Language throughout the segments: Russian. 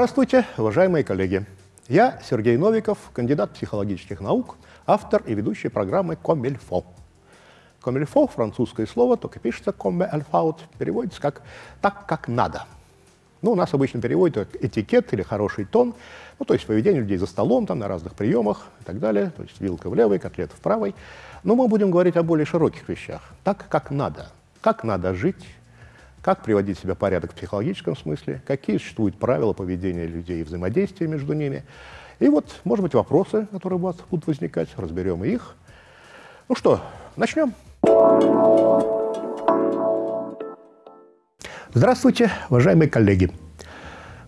Здравствуйте, уважаемые коллеги! Я Сергей Новиков, кандидат психологических наук, автор и ведущий программы «Комильфо». «Комильфо» — французское слово, только пишется «comme il переводится как «так, как надо». Ну, у нас обычно переводят как этикет или хороший тон, ну, то есть поведение людей за столом, там, на разных приемах и так далее, то есть вилка в левой, котлета в правой. Но мы будем говорить о более широких вещах, так, как надо, как надо жить, как приводить себя в порядок в психологическом смысле, какие существуют правила поведения людей и взаимодействия между ними. И вот, может быть, вопросы, которые у вас будут возникать, разберем их. Ну что, начнем. Здравствуйте, уважаемые коллеги.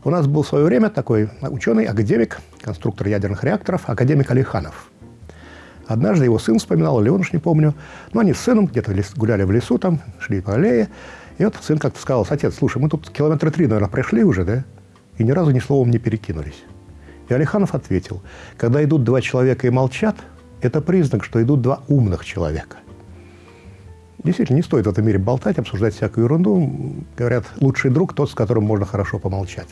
У нас был в свое время такой ученый, академик, конструктор ядерных реакторов, академик Алиханов. Однажды его сын вспоминал, или он уж не помню, но они с сыном где-то гуляли в лесу, там, шли по аллее, и вот сын как-то сказал, отец, слушай, мы тут километра три, наверное, прошли уже, да? И ни разу ни словом не перекинулись. И Алиханов ответил, когда идут два человека и молчат, это признак, что идут два умных человека. Действительно, не стоит в этом мире болтать, обсуждать всякую ерунду. Говорят, лучший друг тот, с которым можно хорошо помолчать.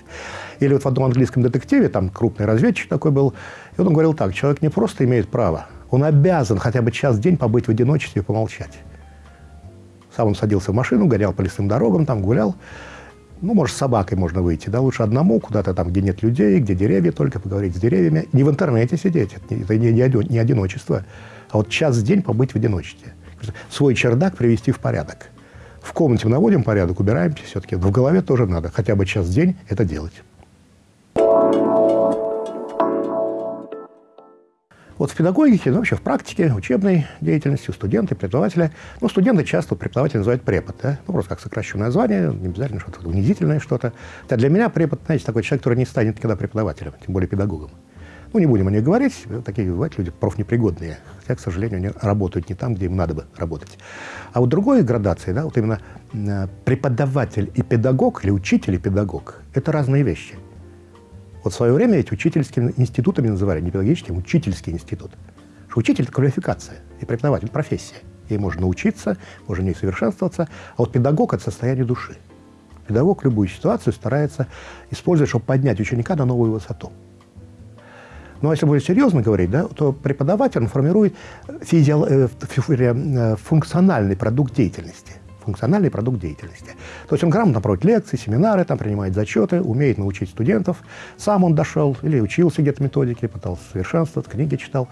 Или вот в одном английском детективе, там крупный разведчик такой был, и он говорил так, человек не просто имеет право, он обязан хотя бы час в день побыть в одиночестве и помолчать. Сам он садился в машину, гонял по лесным дорогам, там гулял. Ну, может, с собакой можно выйти, да, лучше одному, куда-то там, где нет людей, где деревья, только поговорить с деревьями. Не в интернете сидеть, это не, не одиночество, а вот час в день побыть в одиночестве. Свой чердак привести в порядок. В комнате наводим порядок, убираемся все-таки. В голове тоже надо хотя бы час в день это делать. Вот в педагогике, ну, вообще в практике, учебной деятельности, у студенты, преподавателя, ну, студенты часто преподаватель называют препод, да? ну, просто как сокращенное название, не обязательно что-то унизительное что-то. Да, для меня препод, знаете, такой человек, который не станет никогда преподавателем, тем более педагогом. Ну, не будем о них говорить, такие бывают люди профнепригодные, хотя, к сожалению, они работают не там, где им надо бы работать. А вот другой градации, да, вот именно э, преподаватель и педагог, или учитель и педагог, это разные вещи – вот в свое время эти учительскими институтами называли, не педагогическим, учительский институт. Что учитель – это квалификация, и преподаватель – профессия. Ей можно учиться, можно не совершенствоваться, а вот педагог – это состояние души. Педагог любую ситуацию старается использовать, чтобы поднять ученика на новую высоту. Но ну, а если более серьезно говорить, да, то преподаватель формирует физиол... Э, э, функциональный продукт деятельности функциональный продукт деятельности. То есть он грамотно проводит лекции, семинары, там принимает зачеты, умеет научить студентов. Сам он дошел или учился где-то методике, пытался совершенствовать, книги читал.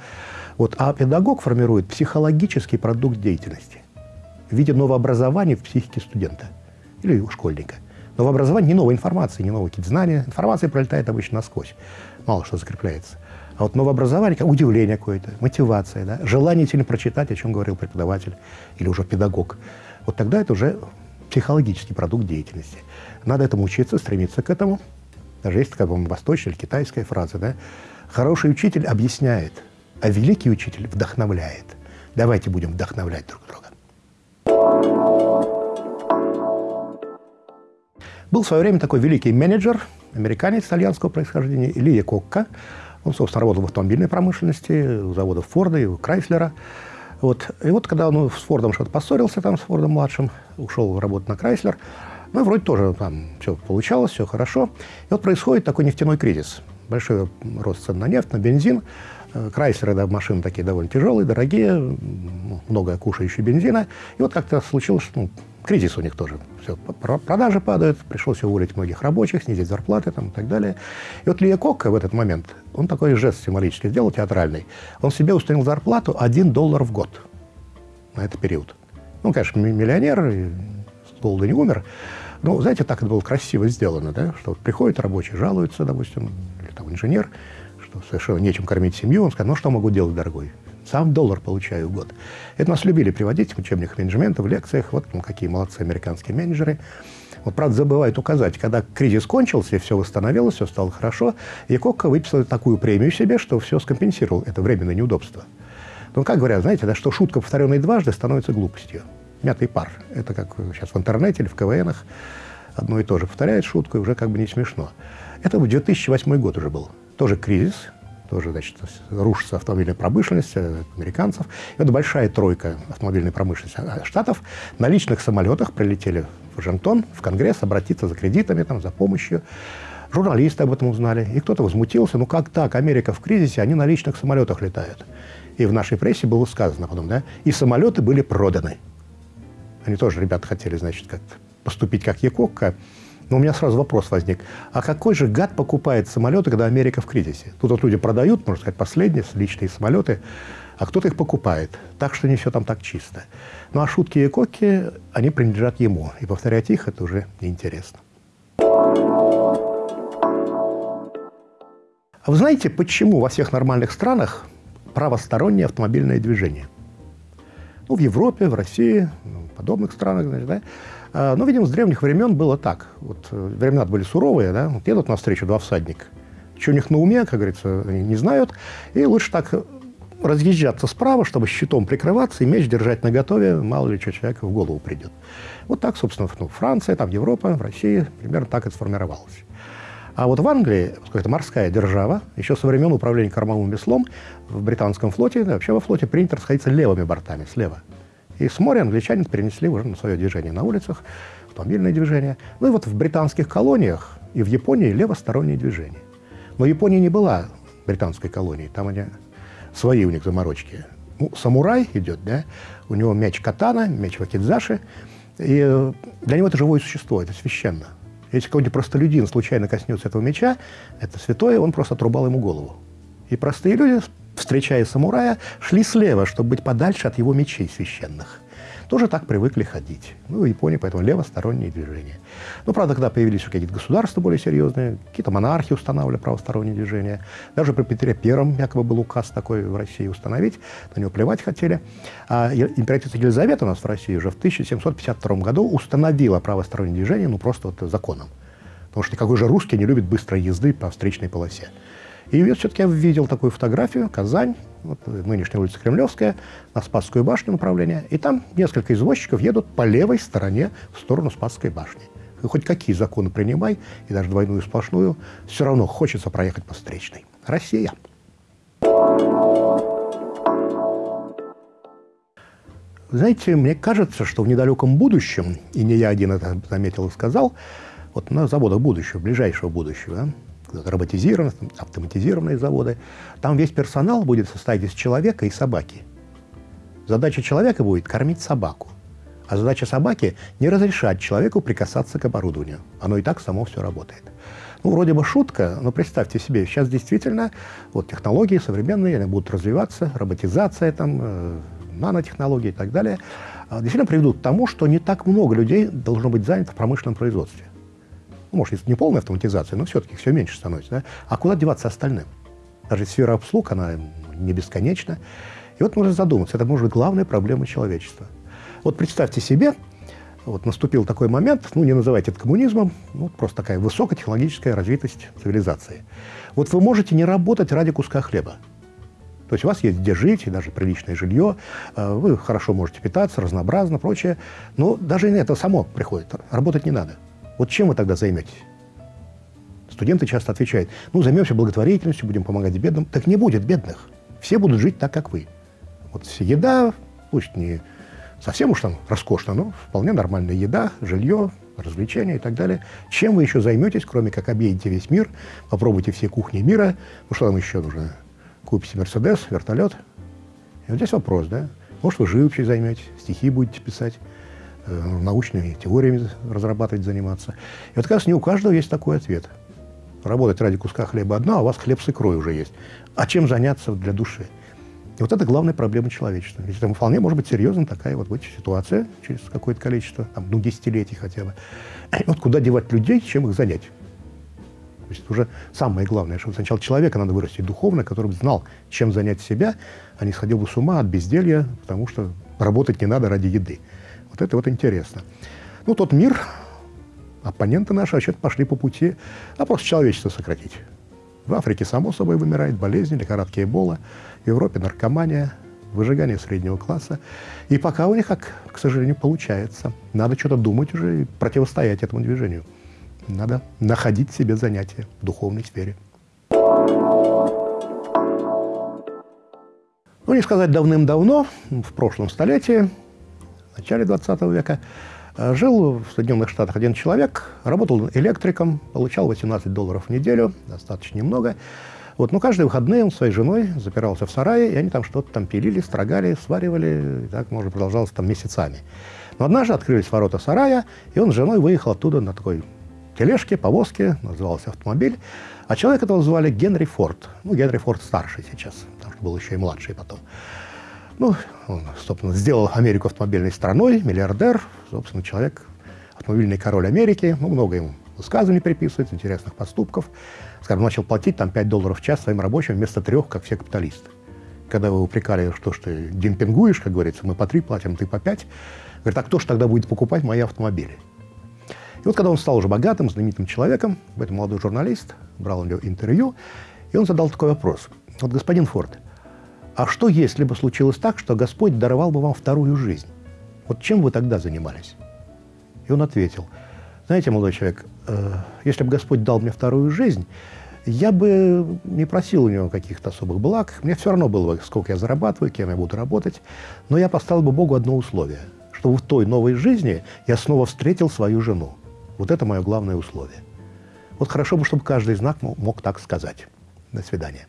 Вот. А педагог формирует психологический продукт деятельности в виде новообразования в психике студента или школьника. Новообразование не новая информация, не новые какие-то знания. Информация пролетает обычно насквозь, мало что закрепляется. А вот новообразование, как удивление какое-то, мотивация, да, желание сильно прочитать, о чем говорил преподаватель или уже педагог вот тогда это уже психологический продукт деятельности. Надо этому учиться, стремиться к этому. Даже есть такая, восточная или китайская фраза, да? Хороший учитель объясняет, а великий учитель вдохновляет. Давайте будем вдохновлять друг друга. Был в свое время такой великий менеджер, американец итальянского происхождения, Илья Кокка. Он, собственно, работал в автомобильной промышленности, у заводов Форда и Крайслера. Вот. И вот когда он с Фордом что-то поссорился, там, с Фордом-младшим, ушел работать на Крайслер, ну, вроде тоже там все получалось, все хорошо. И вот происходит такой нефтяной кризис. Большой рост цен на нефть, на бензин. Э, Крайслеры, да, машины такие довольно тяжелые, дорогие, много кушающие бензина. И вот как-то случилось, ну, кризис у них тоже. Все, продажи падают, пришлось уволить многих рабочих, снизить зарплаты там, и так далее. И вот Лия Кокка в этот момент, он такой жест символический сделал, театральный. Он себе установил зарплату 1 доллар в год на этот период. Ну, конечно, миллионер, с голода не умер. Но, знаете, так это было красиво сделано, да, что вот приходит рабочий, жалуется, допустим, или там инженер, что совершенно нечем кормить семью, он скажет, ну, что могу делать, дорогой? Сам доллар получаю в год. Это нас любили приводить в учебниках менеджмента, в лекциях. Вот ну, какие молодцы американские менеджеры. Вот, правда, забывают указать, когда кризис кончился, и все восстановилось, все стало хорошо, Якокко выписал такую премию себе, что все скомпенсировал это временное неудобство. Ну, как говорят, знаете, да, что шутка, повторенная дважды, становится глупостью. Мятый пар. Это как сейчас в интернете или в КВНах. Одно и то же повторяет шутку, и уже как бы не смешно. Это 2008 год уже был. Тоже кризис, тоже, значит, рушится автомобильная промышленность э, американцев. И вот большая тройка автомобильной промышленности э, штатов на личных самолетах прилетели в Вашингтон, в Конгресс, обратиться за кредитами, там, за помощью. Журналисты об этом узнали, и кто-то возмутился. Ну как так? Америка в кризисе, они на личных самолетах летают. И в нашей прессе было сказано потом, да, и самолеты были проданы. Они тоже, ребята, хотели, значит, как поступить как Якокка. Но у меня сразу вопрос возник. А какой же гад покупает самолеты, когда Америка в кризисе? Тут вот люди продают, можно сказать, последние личные самолеты, а кто-то их покупает. Так что не все там так чисто. Ну а шутки и коки, они принадлежат ему. И повторять их – это уже неинтересно. А вы знаете, почему во всех нормальных странах правостороннее автомобильное движение? Ну, в Европе, в России, в подобных странах, значит, да? А, ну, видимо, с древних времен было так. Вот э, времена были суровые, да? Вот едут навстречу два всадника. Что у них на уме, как говорится, они не знают. И лучше так разъезжаться справа, чтобы щитом прикрываться и меч держать наготове, мало ли что человеку в голову придет. Вот так, собственно, ну, Франция, там Европа, в России примерно так и сформировалось. А вот в Англии, поскольку это морская держава, еще со времен управления кормовым веслом в британском флоте, вообще во флоте принято расходиться левыми бортами, слева. И с моря англичане перенесли уже на свое движение на улицах, автомобильное движение. Ну и вот в британских колониях и в Японии левостороннее движение. Но Япония не была британской колонией, там они свои у них заморочки. Ну, самурай идет, да, у него меч катана, меч вакидзаши, и для него это живое существо, это священно. Если какой-нибудь простолюдин случайно коснется этого меча, это святое, он просто отрубал ему голову. И простые люди, встречая самурая, шли слева, чтобы быть подальше от его мечей священных тоже так привыкли ходить. Ну, в Японии поэтому левосторонние движения. Ну, правда, когда появились какие-то государства более серьезные, какие-то монархии устанавливали правосторонние движения. Даже при Петре Первом якобы был указ такой в России установить, на него плевать хотели. А императрица Елизавета у нас в России уже в 1752 году установила правостороннее движение, ну, просто вот законом. Потому что никакой же русский не любит быстрой езды по встречной полосе. И все-таки я видел такую фотографию, Казань, вот нынешняя улица Кремлевская, на Спасскую башню направление, и там несколько извозчиков едут по левой стороне в сторону Спасской башни. И хоть какие законы принимай, и даже двойную сплошную, все равно хочется проехать по встречной. Россия. Знаете, мне кажется, что в недалеком будущем, и не я один это заметил и сказал, вот на заводах будущего, ближайшего будущего, роботизированные, автоматизированные заводы. Там весь персонал будет состоять из человека и собаки. Задача человека будет кормить собаку. А задача собаки – не разрешать человеку прикасаться к оборудованию. Оно и так само все работает. Ну, вроде бы шутка, но представьте себе, сейчас действительно вот технологии современные, будут развиваться, роботизация, там, э, нанотехнологии и так далее, а, действительно приведут к тому, что не так много людей должно быть занято в промышленном производстве ну, может, не полная автоматизация, но все-таки все меньше становится. Да? А куда деваться остальным? Даже сфера обслуг, она не бесконечна. И вот можно задуматься, это может быть главная проблема человечества. Вот представьте себе, вот наступил такой момент, ну, не называйте это коммунизмом, ну, просто такая высокотехнологическая развитость цивилизации. Вот вы можете не работать ради куска хлеба. То есть у вас есть где жить, и даже приличное жилье, э, вы хорошо можете питаться, разнообразно, прочее. Но даже это само приходит, работать не надо. Вот чем вы тогда займетесь? Студенты часто отвечают, ну, займемся благотворительностью, будем помогать бедным. Так не будет бедных. Все будут жить так, как вы. Вот еда, пусть не совсем уж там роскошно, но вполне нормальная еда, жилье, развлечения и так далее. Чем вы еще займетесь, кроме как объедете весь мир, попробуйте все кухни мира, ну что там еще нужно? Купите Мерседес, вертолет. И вот здесь вопрос, да? Может, вы живописью займетесь, стихи будете писать. Э, научными теориями разрабатывать, заниматься. И вот, кажется, не у каждого есть такой ответ. Работать ради куска хлеба одно, а у вас хлеб с икрой уже есть. А чем заняться для души? И вот это главная проблема человечества. Ведь там вполне может быть серьезна такая вот быть ситуация через какое-то количество, там, ну, десятилетий хотя бы. И вот куда девать людей, чем их занять? То есть уже самое главное, что сначала человека надо вырастить духовно, который бы знал, чем занять себя, а не сходил бы с ума от безделья, потому что работать не надо ради еды. Вот это вот интересно. Ну, тот мир, оппоненты наши вообще пошли по пути, а просто человечество сократить. В Африке, само собой, вымирает болезни, лихорадки Эбола, в Европе наркомания, выжигание среднего класса. И пока у них, как, к сожалению, получается. Надо что-то думать уже и противостоять этому движению. Надо находить себе занятия в духовной сфере. Ну, не сказать давным-давно, в прошлом столетии, начале 20 века, Э, жил в Соединенных Штатах один человек, работал электриком, получал 18 долларов в неделю, достаточно немного. Вот, но каждые выходные он с своей женой запирался в сарае, и они там что-то там пилили, строгали, сваривали, и так, может, продолжалось там месяцами. Но однажды открылись ворота сарая, и он с женой выехал оттуда на такой тележке, повозке, назывался автомобиль. А человека этого звали Генри Форд. Ну, Генри Форд старший сейчас, потому что был еще и младший потом. Ну, он, собственно, сделал Америку автомобильной страной, миллиардер, собственно, человек, автомобильный король Америки. Ну, много ему высказываний приписывается, интересных поступков. Скажем, начал платить там 5 долларов в час своим рабочим вместо трех, как все капиталисты. Когда вы упрекали, что ж ты демпингуешь, как говорится, мы по три платим, ты по пять. Говорит, а кто же тогда будет покупать мои автомобили? И вот когда он стал уже богатым, знаменитым человеком, этот молодой журналист брал у него интервью, и он задал такой вопрос. Вот, господин Форд, а что, если бы случилось так, что Господь даровал бы вам вторую жизнь? Вот чем вы тогда занимались? И он ответил, знаете, молодой человек, э, если бы Господь дал мне вторую жизнь, я бы не просил у него каких-то особых благ. Мне все равно было бы, сколько я зарабатываю, кем я буду работать. Но я поставил бы Богу одно условие, чтобы в той новой жизни я снова встретил свою жену. Вот это мое главное условие. Вот хорошо бы, чтобы каждый из нас мог так сказать. До свидания.